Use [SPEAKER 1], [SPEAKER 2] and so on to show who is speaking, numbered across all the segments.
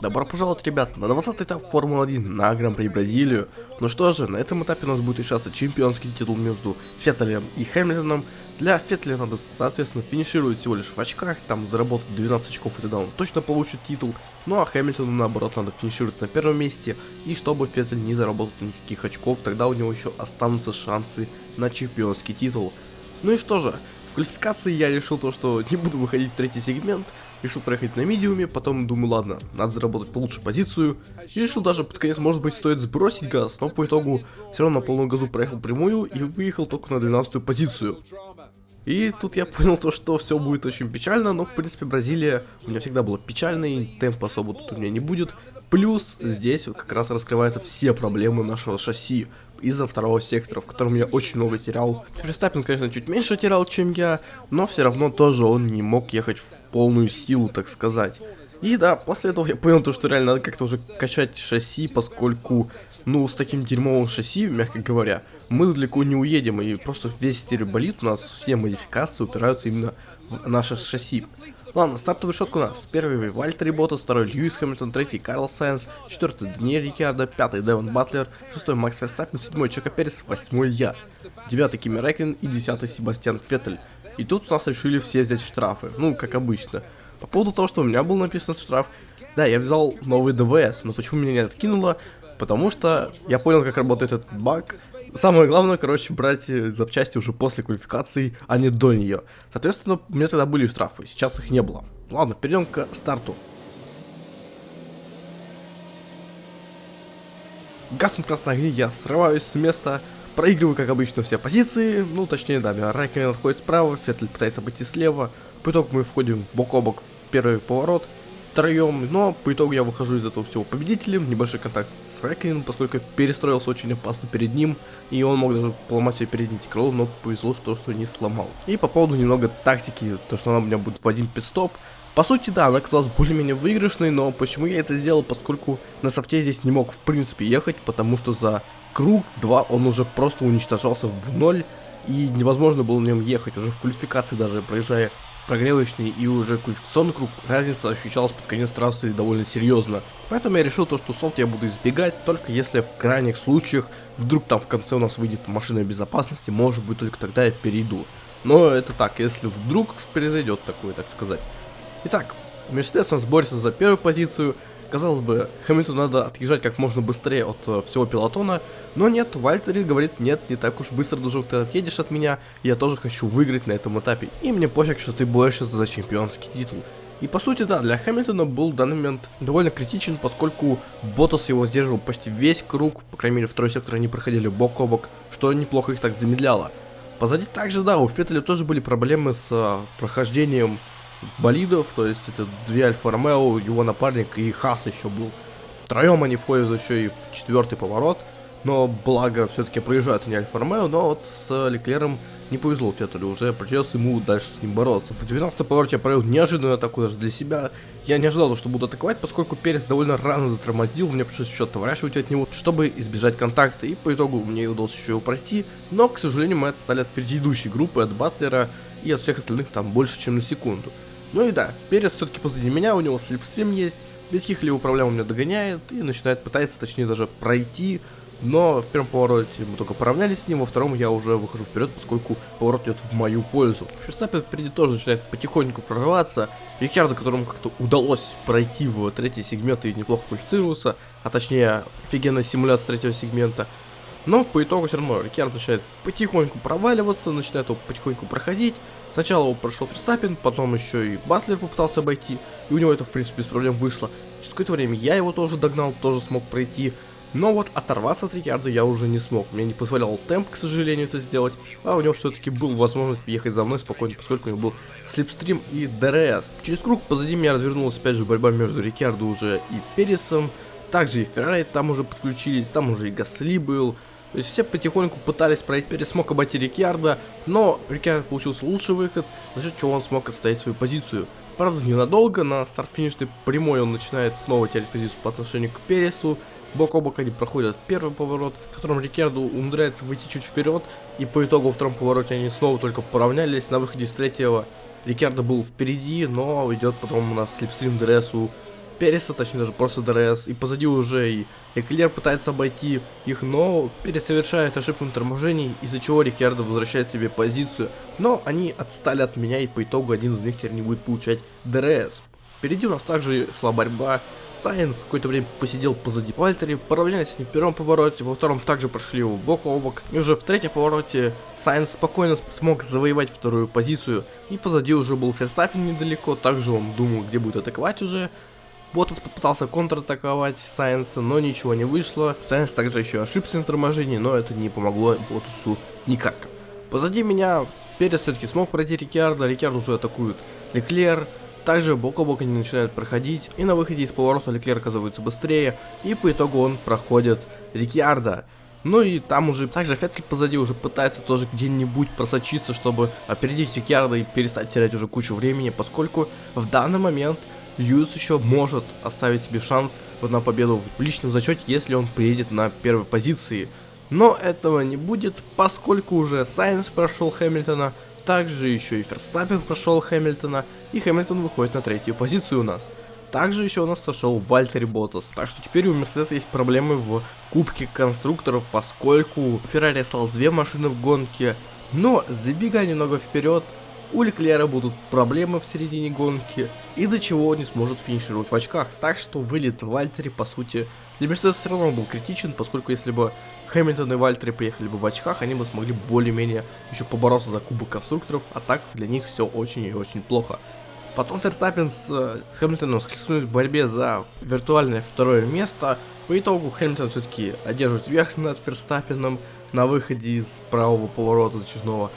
[SPEAKER 1] Добро пожаловать, ребят, на 20 этап Формулы-1 на Гран-при Бразилию. Ну что же, на этом этапе у нас будет решаться чемпионский титул между Феттелем и Хэмилтоном. Для Феттеля надо, соответственно, финишировать всего лишь в очках, там заработать 12 очков, и тогда он точно получит титул. Ну а Хэмилтону, наоборот, надо финишировать на первом месте, и чтобы Феттель не заработал никаких очков, тогда у него еще останутся шансы на чемпионский титул. Ну и что же, в квалификации я решил то, что не буду выходить в третий сегмент, решил проехать на медиуме, потом думаю, ладно, надо заработать получше позицию, и решил даже под конец, может быть, стоит сбросить газ, но по итогу все равно на полную газу проехал прямую и выехал только на 12 позицию. И тут я понял то, что все будет очень печально, но в принципе Бразилия у меня всегда была печальной, темпа особо тут у меня не будет. Плюс здесь как раз раскрываются все проблемы нашего шасси из-за второго сектора, в котором я очень много терял. Ферстаппин, конечно, чуть меньше терял, чем я, но все равно тоже он не мог ехать в полную силу, так сказать. И да, после этого я понял то, что реально надо как-то уже качать шасси, поскольку, ну, с таким дерьмовым шасси, мягко говоря, мы далеко не уедем, и просто весь стереоболит у нас, все модификации упираются именно в наше шасси. Ладно, стартовый шот у нас. Первый Вальтери Ботас, второй Льюис Хэмилтон, третий Карл Сайенс, четвертый Даниэль Рикардо, пятый Девон Батлер, шестой Макс Ферстаппин, седьмой Чека Перес, восьмой я, девятый Кими Рэкин и десятый Себастьян Феттель. И тут у нас решили все взять штрафы, ну, как обычно. По поводу того, что у меня был написан штраф, да, я взял новый ДВС, но почему меня не откинуло? Потому что я понял, как работает этот баг. Самое главное, короче, брать э, запчасти уже после квалификации, а не до нее. Соответственно, у меня тогда были штрафы, сейчас их не было. Ладно, перейдем к старту. Гаснут красные огни, я срываюсь с места, проигрываю, как обычно, все позиции. Ну, точнее, да, меня Райкен отходит справа, Феттель пытается обойти слева. По итогу мы входим бок о бок в первый поворот втроем, но по итогу я выхожу из этого всего победителем, небольшой контакт с Рэкином, поскольку перестроился очень опасно перед ним, и он мог даже поломать себе переднее крыло, но повезло, что, что не сломал. И по поводу немного тактики, то что она у меня будет в один пидстоп, по сути, да, она оказалась более-менее выигрышной, но почему я это сделал, поскольку на софте здесь не мог в принципе ехать, потому что за круг 2 он уже просто уничтожался в ноль, и невозможно было на нем ехать, уже в квалификации даже проезжая прогревочный и уже квалификационный круг, разница ощущалась под конец трассы довольно серьезно. Поэтому я решил то, что софт я буду избегать, только если в крайних случаях вдруг там в конце у нас выйдет машина безопасности, может быть только тогда я перейду. Но это так, если вдруг произойдет такое, так сказать. Итак, Мерседес у нас борется за первую позицию, Казалось бы, Хэмилтону надо отъезжать как можно быстрее от э, всего пилотона, но нет, Вальтери говорит, нет, не так уж быстро, дружок, ты отъедешь от меня, я тоже хочу выиграть на этом этапе, и мне пофиг, что ты борешься за чемпионский титул. И по сути, да, для Хэмилтона был в данный момент довольно критичен, поскольку Ботас его сдерживал почти весь круг, по крайней мере, второй сектор они проходили бок о бок, что неплохо их так замедляло. Позади также, да, у Феттеля тоже были проблемы с э, прохождением болидов, то есть это две Альфа Ромео, его напарник и Хас еще был. Втроем они входят еще и в четвертый поворот, но благо все-таки проезжают не Альфа Ромео, но вот с Леклером не повезло Феттелю, уже придется ему дальше с ним бороться. В 12 повороте я провел неожиданную атаку даже для себя. Я не ожидал, что буду атаковать, поскольку Перес довольно рано затормозил, мне пришлось еще отворачивать от него, чтобы избежать контакта, и по итогу мне удалось еще его пройти, но, к сожалению, мы отстали от предыдущей группы, от Батлера и от всех остальных там больше, чем на секунду. Ну и да, Перес все-таки позади меня, у него слепстрим есть, без каких-либо проблем он меня догоняет и начинает пытаться, точнее даже пройти, но в первом повороте мы только поравнялись с ним, во втором я уже выхожу вперед, поскольку поворот идет в мою пользу. Ферстаппин впереди тоже начинает потихоньку прорываться, Рикардо, которому как-то удалось пройти в третий сегмент и неплохо квалифицировался, а точнее офигенная симуляция третьего сегмента, но по итогу все равно Рикардо начинает потихоньку проваливаться, начинает его потихоньку проходить, Сначала его прошел Ферстаппен, потом еще и Батлер попытался обойти, и у него это в принципе без проблем вышло. Через какое-то время я его тоже догнал, тоже смог пройти, но вот оторваться от Рикардо я уже не смог, мне не позволял темп, к сожалению, это сделать, а у него все-таки был возможность ехать за мной спокойно, поскольку у него был slipstream и ДРС. Через круг позади меня развернулась опять же борьба между Рикардо уже и Пересом, также и Феррари там уже подключились, там уже и Гасли был, то есть все потихоньку пытались пройти, Перес смог обойти Риккардо, но Риккардо получился лучший выход, за счет чего он смог отстоять свою позицию. Правда, ненадолго, на старт-финишной прямой он начинает снова терять позицию по отношению к Пересу, бок о бок они проходят первый поворот, в котором Риккардо умудряется выйти чуть вперед, и по итогу во втором повороте они снова только поравнялись, на выходе с третьего Риккардо был впереди, но идет потом у нас slipstream ДРС у Переса, точнее даже просто ДРС, и позади уже и Леклер пытается обойти их, но Перес совершает ошибку на торможении, из-за чего Риккардо возвращает себе позицию, но они отстали от меня, и по итогу один из них теперь не будет получать ДРС. Впереди у нас также шла борьба. Сайнс какое-то время посидел позади Вальтери, поравнялись с ним в первом повороте, во втором также прошли его бок о бок. И уже в третьем повороте Сайнс спокойно смог завоевать вторую позицию. И позади уже был Ферстаппин недалеко, также он думал, где будет атаковать уже. Ботас попытался контратаковать Сайенса, но ничего не вышло. Сайенс также еще ошибся на торможении, но это не помогло Ботасу никак. Позади меня Перес все-таки смог пройти Рикьярда, Рикьярд уже атакует Леклер. Также бок о бок они начинают проходить, и на выходе из поворота Леклер оказывается быстрее, и по итогу он проходит Рикьярда. Ну и там уже, также Феттель позади уже пытается тоже где-нибудь просочиться, чтобы опередить Рикьярда и перестать терять уже кучу времени, поскольку в данный момент Льюис еще может оставить себе шанс на победу в личном зачете, если он приедет на первой позиции. Но этого не будет, поскольку уже Сайенс прошел Хэмилтона, также еще и Ферстаппин прошел Хэмилтона, и Хэмилтон выходит на третью позицию у нас. Также еще у нас сошел Вальтери Ботас. Так что теперь у Мерседеса есть проблемы в Кубке конструкторов, поскольку Феррари осталось две машины в гонке. Но забегая немного вперед, у Леклера будут проблемы в середине гонки, из-за чего он не сможет финишировать в очках. Так что вылет Вальтери, по сути, для Мерседеса все равно был критичен, поскольку если бы Хэмилтон и Вальтери приехали бы в очках, они бы смогли более-менее еще побороться за кубок конструкторов, а так для них все очень и очень плохо. Потом Ферстаппин с, с Хэмилтоном схлестнулись в борьбе за виртуальное второе место. По итогу Хэмилтон все-таки одерживает верх над Ферстаппином на выходе из правого поворота зачажного.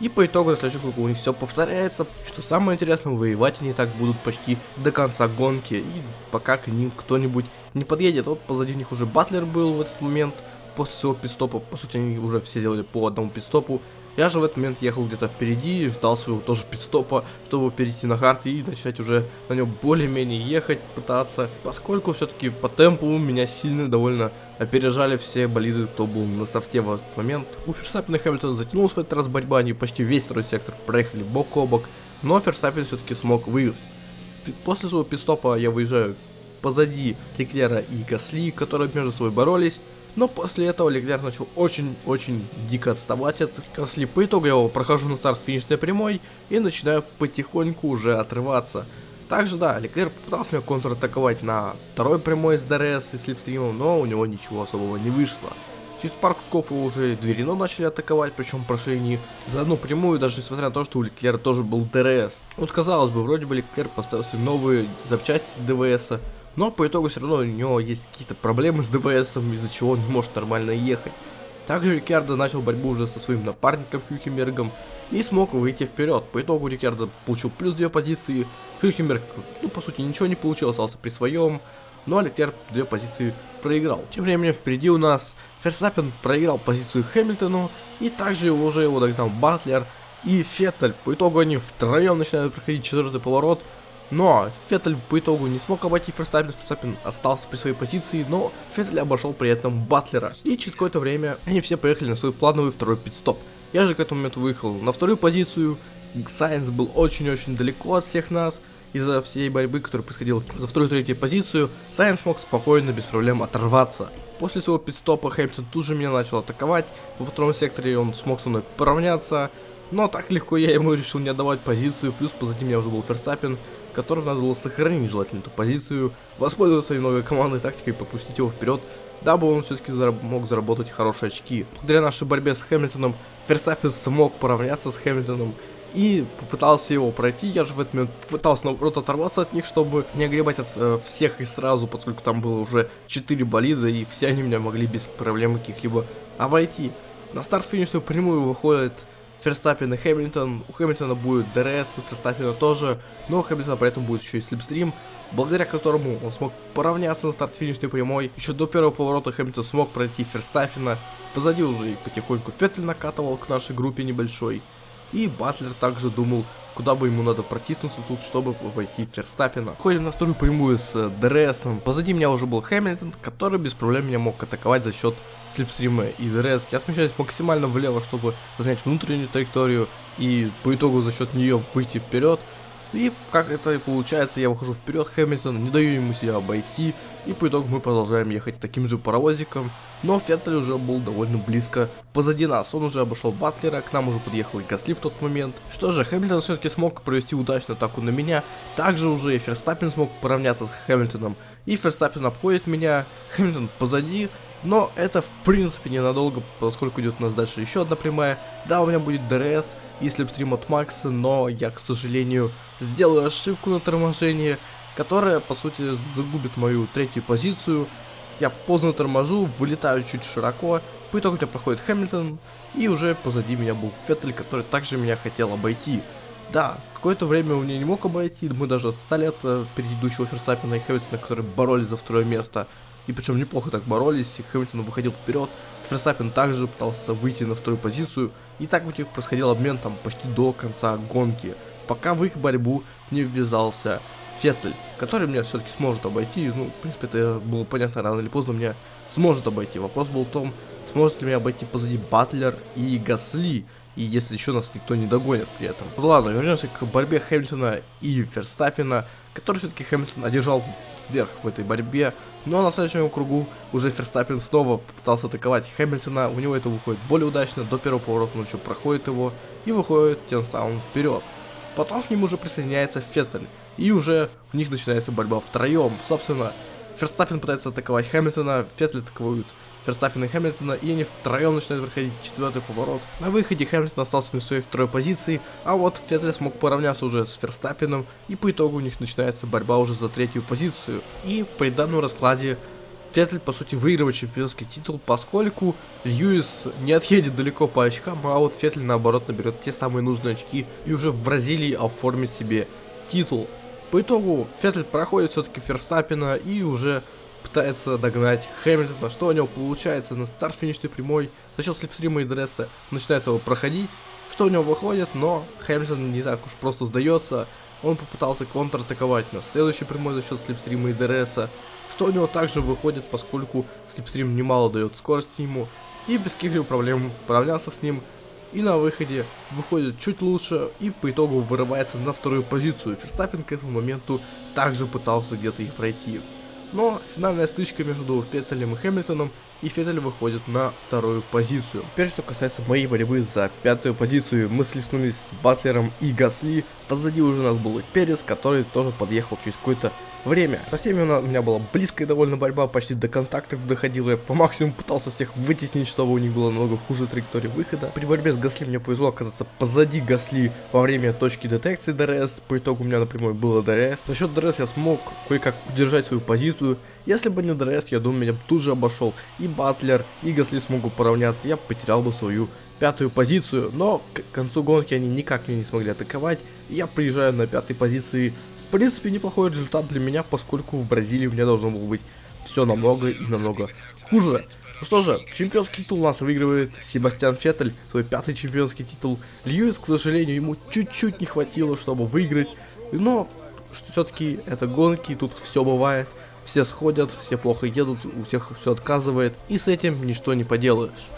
[SPEAKER 1] И по итогу на следующем кругу у них все повторяется. Что самое интересное, воевать они так будут почти до конца гонки. И пока к ним кто-нибудь не подъедет. Вот позади них уже Батлер был в этот момент. После своего пидстопа, по сути, они уже все делали по одному пидстопу. Я же в этот момент ехал где-то впереди, ждал своего тоже пидстопа, чтобы перейти на хард и начать уже на нем более-менее ехать, пытаться. Поскольку все-таки по темпу меня сильно довольно опережали все болиды, кто был на софте в этот момент. У Ферстаппена и Хэмилтона затянулась в этот раз борьба, они почти весь второй сектор проехали бок о бок, но Ферстаппен все-таки смог выиграть. После своего пит-стопа я выезжаю позади Леклера и Гасли, которые между собой боролись. Но после этого Леклер начал очень-очень дико отставать от Гасли. По итогу я его прохожу на старт финишной прямой и начинаю потихоньку уже отрываться. Также, да, Леклер попытался меня контратаковать на второй прямой с ДРС и slipstream ом, но у него ничего особого не вышло. Через пару кругов его уже две Рено начали атаковать, причем прошли не за одну прямую, даже несмотря на то, что у Леклера тоже был ДРС. Вот казалось бы, вроде бы Леклер поставил себе новые запчасти ДВСа, но по итогу все равно у него есть какие-то проблемы с ДВС, из-за чего он не может нормально ехать. Также Рикардо начал борьбу уже со своим напарником Хюлькенбергом и смог выйти вперед. По итогу Рикардо получил плюс две позиции, Хюлькенберг, ну по сути ничего не получил, остался при своем, но Леклер две позиции проиграл. Тем временем впереди у нас Ферстаппен проиграл позицию Хэмилтону, и также уже его догнал Батлер и Феттель. По итогу они втроем начинают проходить четвертый поворот, но Феттель по итогу не смог обойти Ферстаппин, Ферстаппин остался при своей позиции, но Феттель обошел при этом Батлера. И через какое-то время они все поехали на свой плановый второй пидстоп. Я же к этому моменту выехал на вторую позицию, Сайенс был очень-очень далеко от всех нас, из-за всей борьбы, которая происходила за вторую и третью позицию, Сайенс смог спокойно, без проблем оторваться. После своего пидстопа Хэмптон тут же меня начал атаковать, во втором секторе он смог со мной поравняться, но так легко я ему решил не отдавать позицию, плюс позади меня уже был Ферстаппин, которым надо было сохранить желательно эту позицию, воспользоваться немного командной тактикой и попустить его вперед, дабы он все-таки зараб мог заработать хорошие очки. Благодаря нашей борьбе с Хэмилтоном, Ферстаппин смог поравняться с Хэмилтоном и попытался его пройти. Я же в этот момент пытался наоборот оторваться от них, чтобы не огребать от э, всех и сразу, поскольку там было уже 4 болида, и все они меня могли без проблем каких-либо обойти. На старт-финишную прямую выходит Ферстаппен и Хэмилтон. У Хэмилтона будет ДРС, у Ферстаппена тоже, но у Хэмилтона при этом будет еще и slipstream, благодаря которому он смог поравняться на старт-финишной прямой. Еще до первого поворота Хэмилтон смог пройти Ферстаппена, позади уже и потихоньку Феттель накатывал к нашей группе небольшой. И Батлер также думал, куда бы ему надо протиснуться тут, чтобы обойти Ферстаппена. Входим на вторую прямую с э, DRS ом. Позади меня уже был Хэмилтон, который без проблем меня мог атаковать за счет slipstream а и DRS. Я смещаюсь максимально влево, чтобы занять внутреннюю траекторию и по итогу за счет нее выйти вперед. И как это и получается, я выхожу вперед Хэмилтона, не даю ему себя обойти, и по итогу мы продолжаем ехать таким же паровозиком, но Феттель уже был довольно близко позади нас, он уже обошел Батлера, к нам уже подъехал и Гасли в тот момент. Что же, Хэмилтон все-таки смог провести удачную атаку на меня, также уже и Ферстаппен смог поравняться с Хэмилтоном, и Ферстаппен обходит меня, Хэмилтон позади, но это в принципе ненадолго, поскольку идет у нас дальше еще одна прямая. Да, у меня будет DRS и slipstream от Макса, но я, к сожалению, сделаю ошибку на торможении, которая, по сути, загубит мою третью позицию. Я поздно торможу, вылетаю чуть широко, по итогу у меня проходит Хэмилтон, и уже позади меня был Феттель, который также меня хотел обойти. Да, какое-то время он меня не мог обойти, мы даже отстали от э, предыдущего Ферстаппина и Хэмилтона, которые боролись за второе место. И причем неплохо так боролись, и Хэмилтон выходил вперед, Ферстаппин также пытался выйти на вторую позицию, и так у них происходил обмен там почти до конца гонки, пока в их борьбу не ввязался Феттель, который меня все-таки сможет обойти, ну, в принципе, это было понятно, рано или поздно меня сможет обойти. Вопрос был в том, сможет ли меня обойти позади Батлер и Гасли, и если еще нас никто не догонит при этом. Ладно, вернемся к борьбе Хэмилтона и Ферстаппина, который все-таки Хэмилтон одержал вверх в этой борьбе. Но на следующем кругу уже Ферстаппин снова попытался атаковать Хэмилтона. У него это выходит более удачно. До первого поворота он еще проходит его и выходит тем самым вперед. Потом к нему уже присоединяется Феттель. И уже у них начинается борьба втроем. Собственно, Ферстаппин пытается атаковать Хэмилтона, Феттель атакуют Ферстаппина и Хэмилтона, и они втроем начинают проходить четвертый поворот. На выходе Хэмилтон остался на своей второй позиции, а вот Феттель смог поравняться уже с Ферстаппином, и по итогу у них начинается борьба уже за третью позицию. И при данном раскладе Феттель, по сути, выигрывает чемпионский титул, поскольку Льюис не отъедет далеко по очкам, а вот Феттель, наоборот, наберет те самые нужные очки и уже в Бразилии оформит себе титул. По итогу Феттель проходит все-таки Ферстаппина и уже пытается догнать Хэмилтона, что у него получается на старт финишной прямой, за счет слепстрима и дресса начинает его проходить, что у него выходит, но Хэмилтон не так уж просто сдается, он попытался контратаковать на следующей прямой за счет слепстрима и ДРСа, что у него также выходит, поскольку слепстрим немало дает скорости ему, и без каких-либо проблем поравнялся с ним, и на выходе выходит чуть лучше и по итогу вырывается на вторую позицию. Ферстаппин к этому моменту также пытался где-то их пройти. Но финальная стычка между Феттелем и Хэмилтоном, и Феттель выходит на вторую позицию. Теперь, что касается моей борьбы за пятую позицию, мы слеснулись с Батлером и Гасли. Позади уже у нас был и Перес, который тоже подъехал через какой-то время. Со всеми у меня была близкая довольно борьба, почти до контактов доходила. Я по максимуму пытался всех вытеснить, чтобы у них было намного хуже траектория выхода. При борьбе с Гасли мне повезло оказаться позади Гасли во время точки детекции DRS. По итогу у меня на прямую было DRS. За счет DRS я смог кое-как удержать свою позицию. Если бы не DRS, я думаю, меня бы тут же обошел и Батлер, и Гасли смогут поравняться. Я потерял бы свою пятую позицию, но к концу гонки они никак меня не смогли атаковать. Я приезжаю на пятой позиции в принципе, неплохой результат для меня, поскольку в Бразилии у меня должно было быть все намного и намного хуже. Ну что же, чемпионский титул у нас выигрывает Себастьян Феттель, свой пятый чемпионский титул. Льюис, к сожалению, ему чуть-чуть не хватило, чтобы выиграть, но все-таки это гонки, тут все бывает. Все сходят, все плохо едут, у всех все отказывает, и с этим ничто не поделаешь.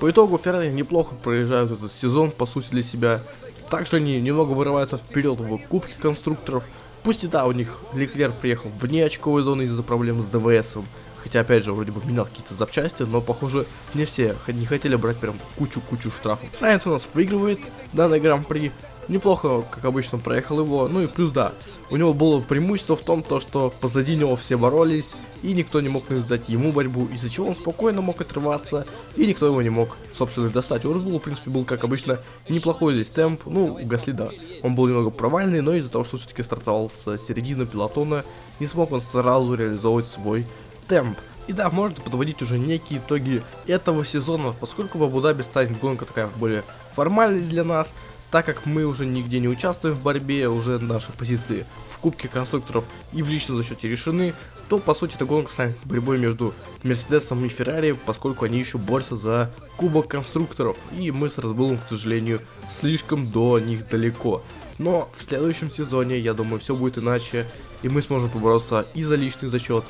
[SPEAKER 1] По итогу Феррари неплохо проезжают этот сезон, по сути, для себя. Также они немного вырываются вперед в Кубке конструкторов, Пусть и да, у них Леклер приехал вне очковой зоны из-за проблем с ДВСом. Хотя, опять же, вроде бы менял какие-то запчасти, но, похоже, не все не хотели брать прям кучу-кучу штрафов. Сайенс у нас выигрывает данный гран-при. Неплохо, как обычно, проехал его. Ну и плюс, да, у него было преимущество в том, то, что позади него все боролись, и никто не мог навязать ему борьбу, из-за чего он спокойно мог отрываться, и никто его не мог, собственно, достать. У Red в принципе, был, как обычно, неплохой здесь темп. Ну, у Гасли, да, он был немного провальный, но из-за того, что все-таки стартовал с середины пилотона, не смог он сразу реализовывать свой темп. И да, можно подводить уже некие итоги этого сезона, поскольку в Абу-Даби станет гонка такая более формальной для нас, так как мы уже нигде не участвуем в борьбе, уже наши позиции в Кубке конструкторов и в личном зачете решены, то по сути эта гонка станет борьбой между Мерседесом и Феррари, поскольку они еще борются за Кубок конструкторов, и мы с Red к сожалению, слишком до них далеко. Но в следующем сезоне, я думаю, все будет иначе, и мы сможем побороться и за личный зачет,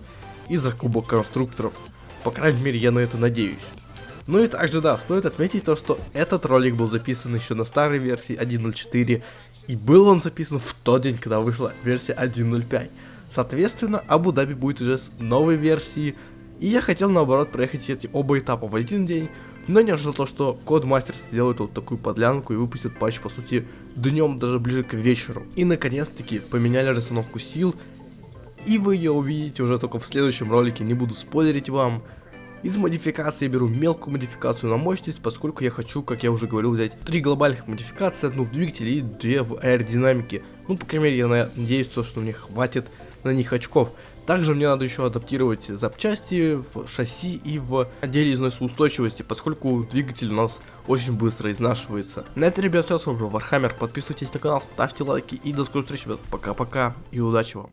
[SPEAKER 1] и за Кубок конструкторов. По крайней мере, я на это надеюсь. Ну и также, да, стоит отметить то, что этот ролик был записан еще на старой версии 1.04, И был он записан в тот день, когда вышла версия 1.05. Соответственно, Абу-Даби будет уже с новой версии. И я хотел наоборот проехать эти оба этапа в один день, но не ожидал то, что Кодмастер сделает вот такую подлянку и выпустит патч, по сути, днем, даже ближе к вечеру. И наконец-таки поменяли расстановку сил, и вы ее увидите уже только в следующем ролике, не буду спойлерить вам. Из модификации беру мелкую модификацию на мощность, поскольку я хочу, как я уже говорил, взять три глобальных модификации, одну в двигателе и две в аэродинамике. Ну, по крайней мере, я надеюсь, что мне хватит на них очков. Также мне надо еще адаптировать запчасти в шасси и в отделе износоустойчивости, поскольку двигатель у нас очень быстро изнашивается. На этом, ребят, все, с вами был Вархаммер, подписывайтесь на канал, ставьте лайки и до скорой встречи, ребят, пока-пока и удачи вам.